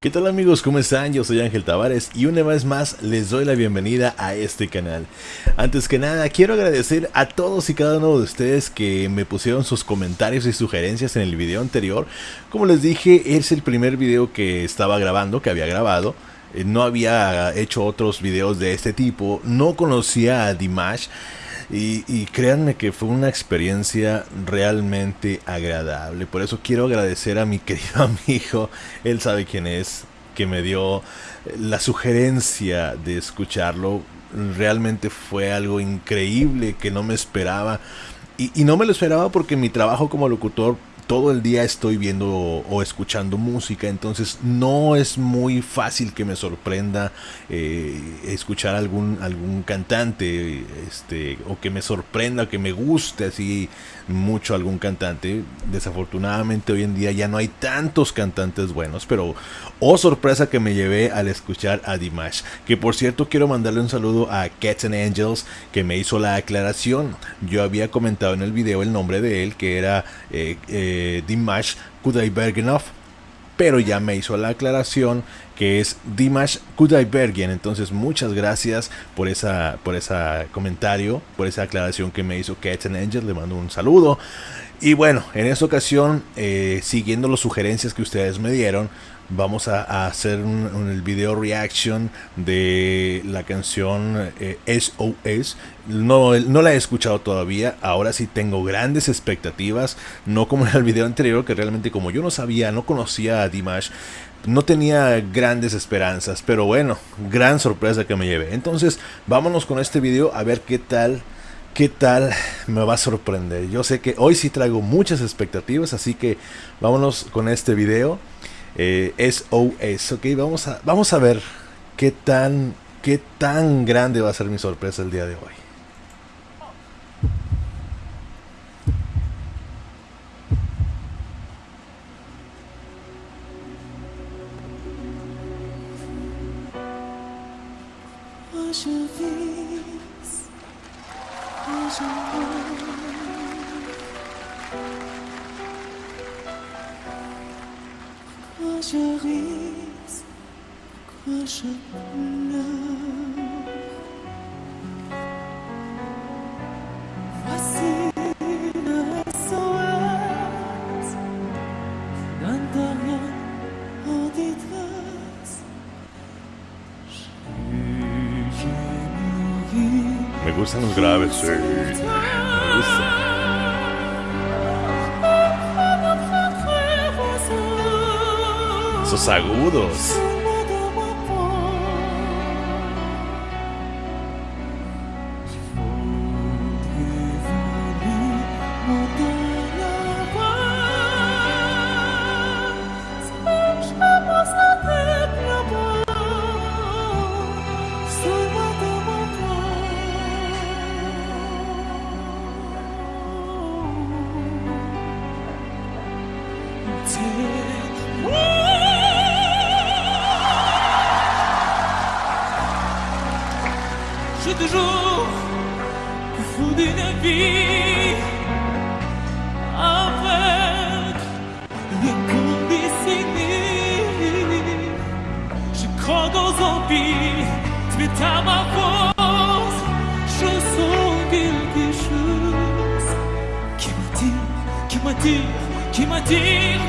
¿Qué tal amigos? ¿Cómo están? Yo soy Ángel Tavares y una vez más les doy la bienvenida a este canal. Antes que nada, quiero agradecer a todos y cada uno de ustedes que me pusieron sus comentarios y sugerencias en el video anterior. Como les dije, es el primer video que estaba grabando, que había grabado. Eh, no había hecho otros videos de este tipo, no conocía a Dimash. Y, créanme que fue una experiencia realmente agradable. Por eso quiero agradecer a mi querido amigo, él sabe quién es, que me dio la sugerencia de escucharlo. Realmente fue algo increíble que no me esperaba. Y no me lo esperaba porque mi trabajo como locutor todo el día estoy viendo o, escuchando música, entonces no es muy fácil que me sorprenda eh, escuchar algún, algún cantante este, o que me sorprenda, que me guste así mucho algún cantante. Desafortunadamente hoy en día ya no hay tantos cantantes buenos, pero oh sorpresa que me llevé al escuchar a Dimash, que por cierto quiero mandarle un saludo a Cats and Angels que me hizo la aclaración. Yo había comentado en el video el nombre de él que era... Eh, eh, Dimash Kudaibergenov, pero ya me hizo la aclaración que es Dimash Kudaibergen. Entonces, muchas gracias por esa por ese comentario, por esa aclaración que me hizo Cats Angel. Le mando un saludo. Y bueno, en esta ocasión, eh, siguiendo las sugerencias que ustedes me dieron, vamos a, hacer un, video reaction de la canción SOS. Eh, no, no la he escuchado todavía, ahora sí tengo grandes expectativas, no como en el video anterior, que realmente como yo no sabía, no conocía a Dimash, no tenía grandes esperanzas, pero bueno, gran sorpresa que me llevé. Entonces, vámonos con este video a ver qué tal qué tal me va a sorprender. Yo sé que hoy sí traigo muchas expectativas, así que vámonos con este video. Eh, SOS, ok, vamos a, vamos a ver qué tan, qué tan grande va a ser mi sorpresa el día de hoy. Je ris, pourquoi je pleure? Gustan los graves, sí. Me gustan. esos agudos. Toujours fou d'une vie avec le conditionnés. Je crois aux zombies, tu es à ma force. Je sens quelque chose qui m'attire, qui m'attire, qui m'attire.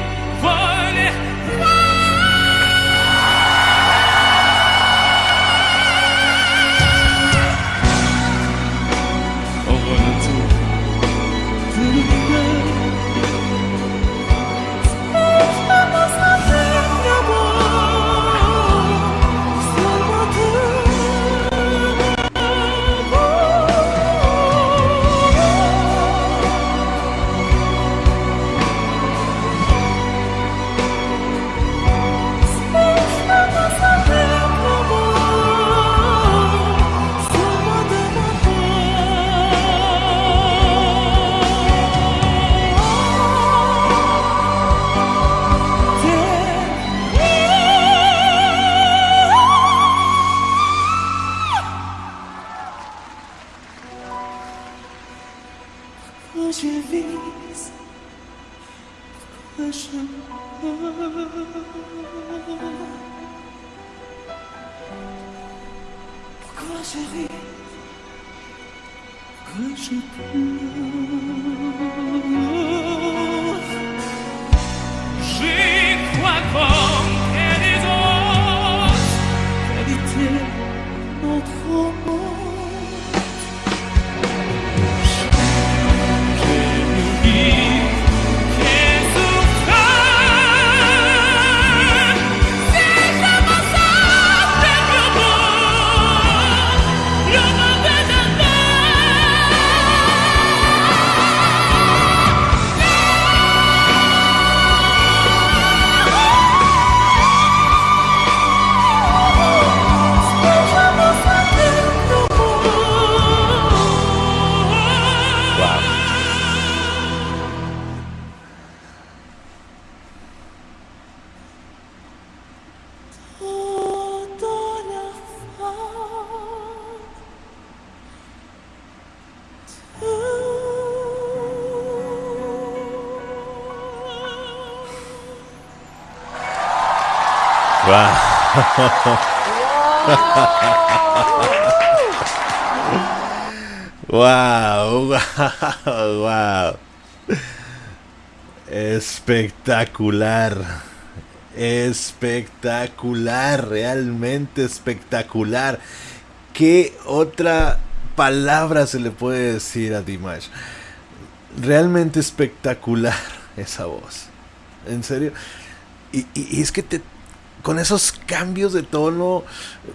Pourquoi je vis Pourquoi je meurs? Pourquoi je ris? Pourquoi je pleure? Wow. Wow, wow, wow. Espectacular. Espectacular, realmente espectacular. ¿Qué otra palabra se le puede decir a Dimash? Realmente espectacular esa voz. En serio. Y, y- y es que te, con esos cambios de tono,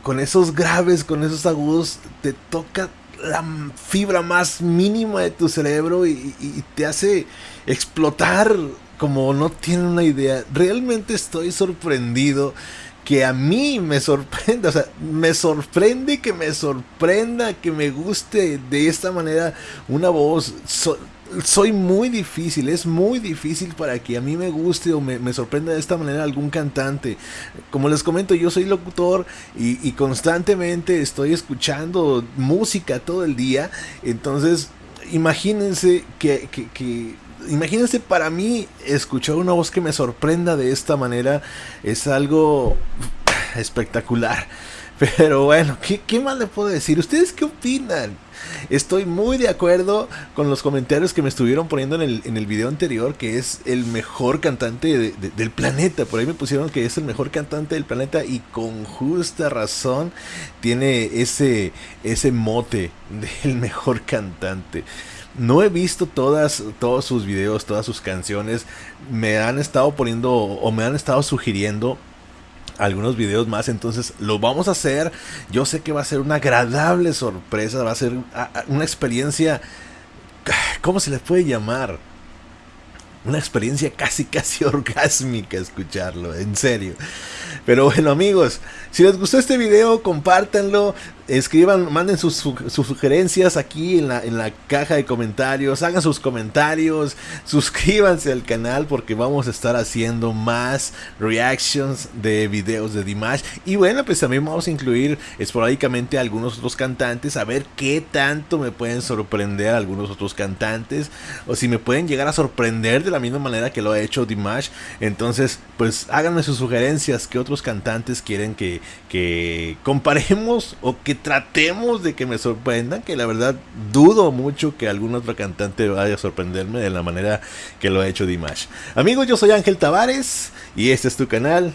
con esos graves, con esos agudos, te toca la fibra más mínima de tu cerebro y, te hace explotar como no tienen una idea. Realmente estoy sorprendido que a mí me sorprenda, o sea, me sorprende que me sorprenda, que me guste de esta manera una voz. Soy muy difícil, es muy difícil para que a mí me guste o me, me sorprenda de esta manera algún cantante. Como les comento, yo soy locutor y, constantemente estoy escuchando música todo el día. Entonces, imagínense que, que- que- imagínense para mí escuchar una voz que me sorprenda de esta manera es algo espectacular. Pero bueno, ¿qué, qué más le puedo decir? ¿Ustedes qué opinan? Estoy muy de acuerdo con los comentarios que me estuvieron poniendo en el, en el video anterior, que es el mejor cantante de- de- del planeta. Por ahí me pusieron que es el mejor cantante del planeta y con justa razón tiene ese, ese mote del mejor cantante. No he visto todas, todos sus videos, todas sus canciones. Me han estado poniendo o me han estado sugiriendo algunos videos más, entonces lo vamos a hacer. Yo sé que va a ser una agradable sorpresa, va a ser una experiencia, ¿cómo se le puede llamar? Una experiencia casi, casi orgásmica escucharlo, en serio. Pero bueno amigos, si les gustó este video, compártanlo, escriban, manden sus, su- sus sugerencias aquí en la, en la caja de comentarios, hagan sus comentarios, suscríbanse al canal porque vamos a estar haciendo más reactions de videos de Dimash. Y bueno, pues también vamos a incluir esporádicamente a algunos otros cantantes, a ver qué tanto me pueden sorprender algunos otros cantantes, o si me pueden llegar a sorprender de la misma manera que lo ha hecho Dimash. Entonces, pues háganme sus sugerencias, qué otros cantantes quieren que, que comparemos o que tratemos de que me sorprendan, que la verdad dudo mucho que algún otro cantante vaya a sorprenderme de la manera que lo ha hecho Dimash. Amigos, yo soy Ángel Tavares y este es tu canal.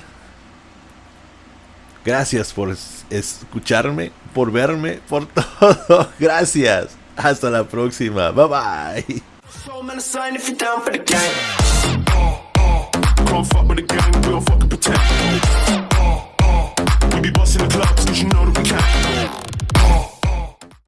Gracias por es- escucharme, por verme, por todo. Gracias. Hasta la próxima. Bye bye. The. be busting the clubs, cause you know that we can.